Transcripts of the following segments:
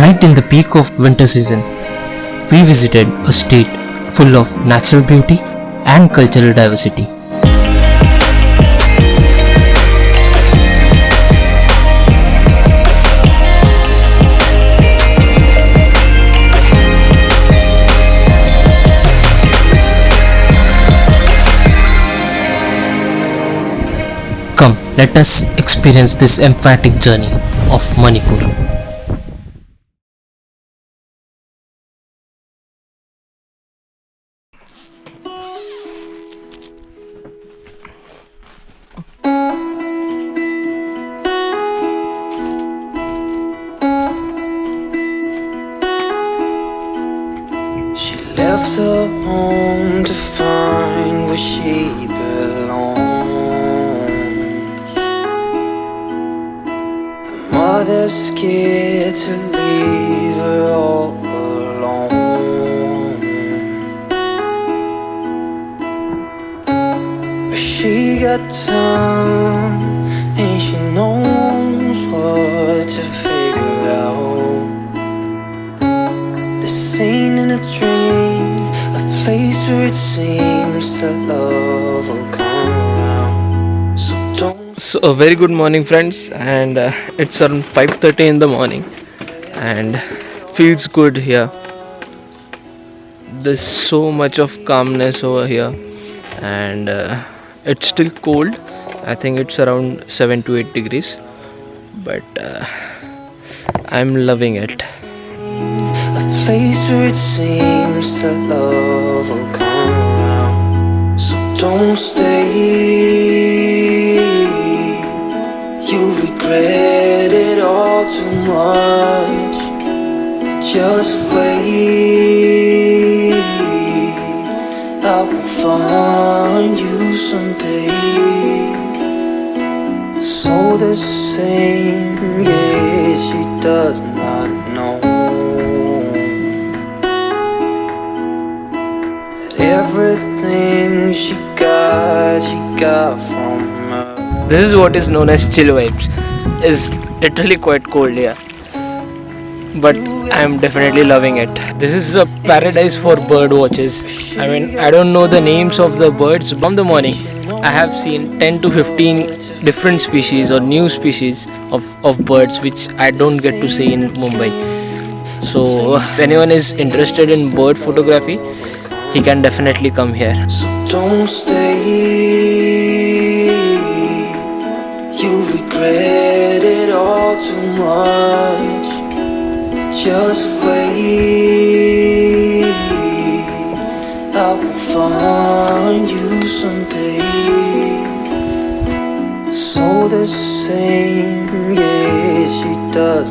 Right in the peak of winter season, we visited a state full of natural beauty and cultural diversity. Come, let us experience this emphatic journey of Manipur. Left her home to find where she belongs. Her mother's scared to leave her all alone. But she got time it seems that love will come around. So don't So a very good morning friends and uh, it's around 5:30 in the morning and feels good here. There's so much of calmness over here and uh, it's still cold. I think it's around 7 to 8 degrees but uh, I'm loving it. Place where it seems that love will come around. So don't stay. You'll regret it all too much. Just wait. I will find you someday. So the same, yeah, she does everything she got, she got from her. This is what is known as chill vibes. It's literally quite cold here. But I'm definitely loving it. This is a paradise for bird watches. I mean, I don't know the names of the birds. From the morning, I have seen 10 to 15 different species or new species of, of birds which I don't get to see in Mumbai. So, if anyone is interested in bird photography, he can definitely come here. So don't stay. You regret it all too much. Just wait. I will find you someday. So yeah, she does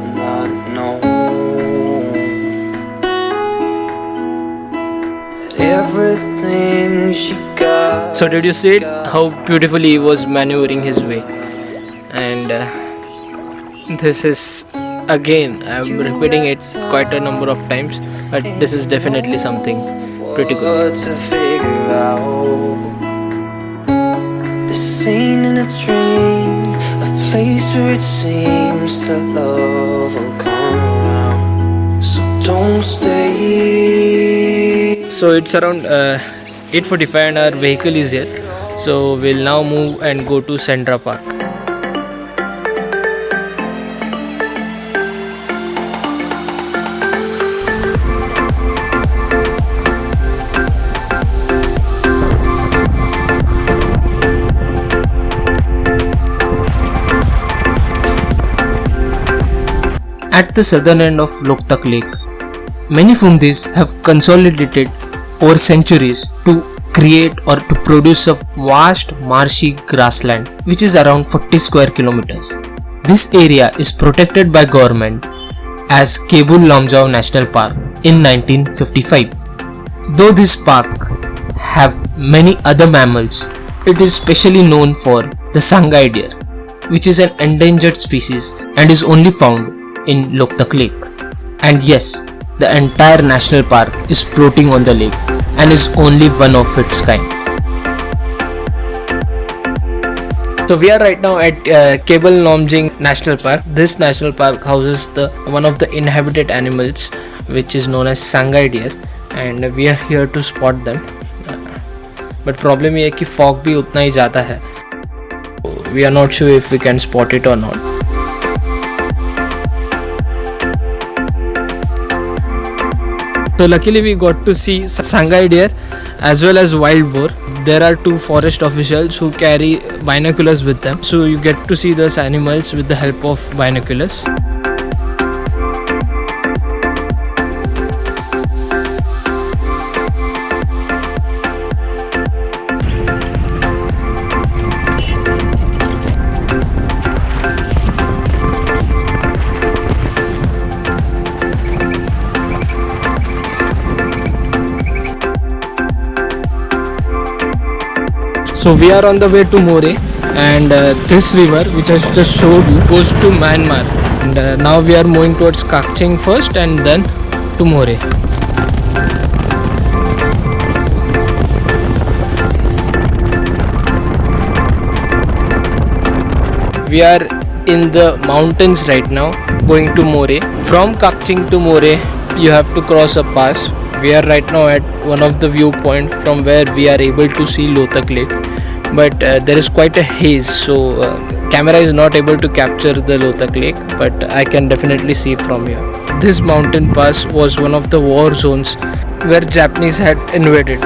So did you see it? How beautifully he was maneuvering his way, and uh, this is again I'm repeating it quite a number of times, but this is definitely something pretty good. What to figure out The scene in a dream A place where it seems that love will come around So don't stay So it's around uh, 8:45 and our vehicle is here. So we'll now move and go to Sendra Park. At the southern end of Loktak Lake, many Phumdis have consolidated over centuries to create or to produce a vast marshy grassland which is around 40 square kilometers. This area is protected by government as Keibul Lamjao National Park in 1955. Though this park have many other mammals, it is specially known for the Sangai deer, which is an endangered species and is only found in Loktak Lake. And yes, the entire national park is floating on the lake and is only one of its kind. So we are right now at uh, Keibul Lamjao National Park. This national park houses the one of the inhabited animals which is known as Sangai deer and we are here to spot them. But problem is that fog भी उतना ही We are not sure if we can spot it or not. So luckily we got to see Sangai deer as well as wild boar. There are two forest officials who carry binoculars with them. So you get to see those animals with the help of binoculars. So we are on the way to Moreh and uh, this river which I just showed you goes to Myanmar and uh, now we are moving towards Kakching first and then to Moreh. We are in the mountains right now going to Moreh. From Kakching to Moreh you have to cross a pass. We are right now at one of the viewpoint from where we are able to see Loktak Lake but uh, there is quite a haze so uh, camera is not able to capture the Loktak Lake but I can definitely see from here. This mountain pass was one of the war zones where Japanese had invaded.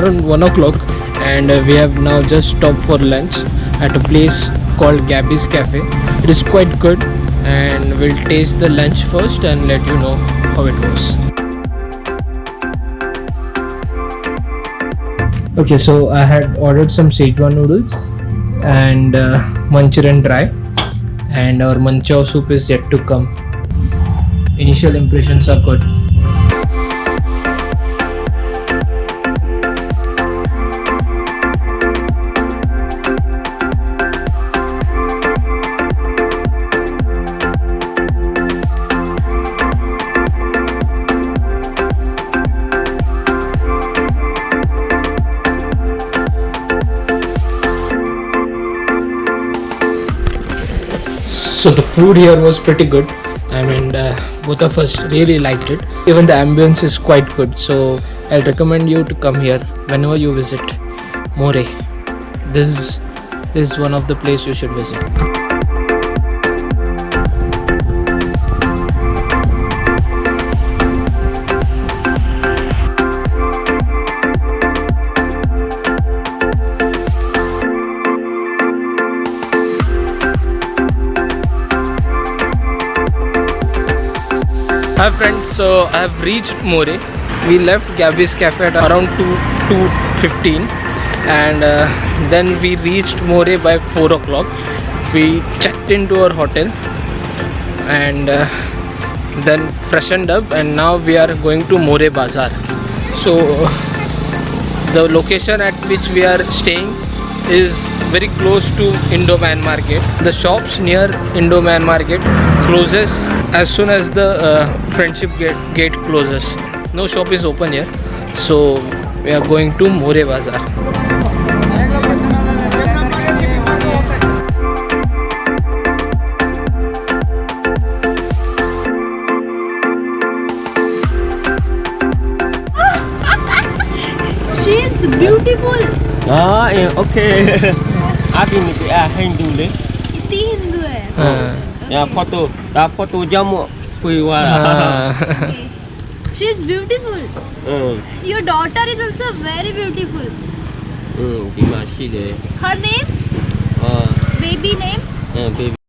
Around 1 o'clock and uh, we have now just stopped for lunch at a place called Gabby's Cafe. It is quite good and we'll taste the lunch first and let you know how it goes. Okay, so I had ordered some Szechuan noodles and uh, Manchurian dry, and our manchow soup is yet to come. Initial impressions are good. So the food here was pretty good. I mean uh, both of us really liked it. Even the ambience is quite good. So i'll recommend you to come here whenever you visit Moreh. This is this is one of the place you should visit Hi friends, so I have reached Moreh. We left Gabby's Cafe at around 2 2.15 and uh, then we reached Moreh by 4 o'clock. We checked into our hotel and uh, then freshened up and now we are going to Moreh Bazaar. So the location at which we are staying is very close to Indo-Man Market. The shops near Indo-Man Market closes as soon as the uh, Friendship gate, gate closes. No shop is open here. So we are going to Moreh Bazaar. She is beautiful đó em ok. Api mesti ah Hindu le itu Hindu eh ya photo dah photo jamu kui wala she is beautiful. Mm. your daughter is also very beautiful. Mm, Dimashi le her name? Uh, baby name? Uh, baby.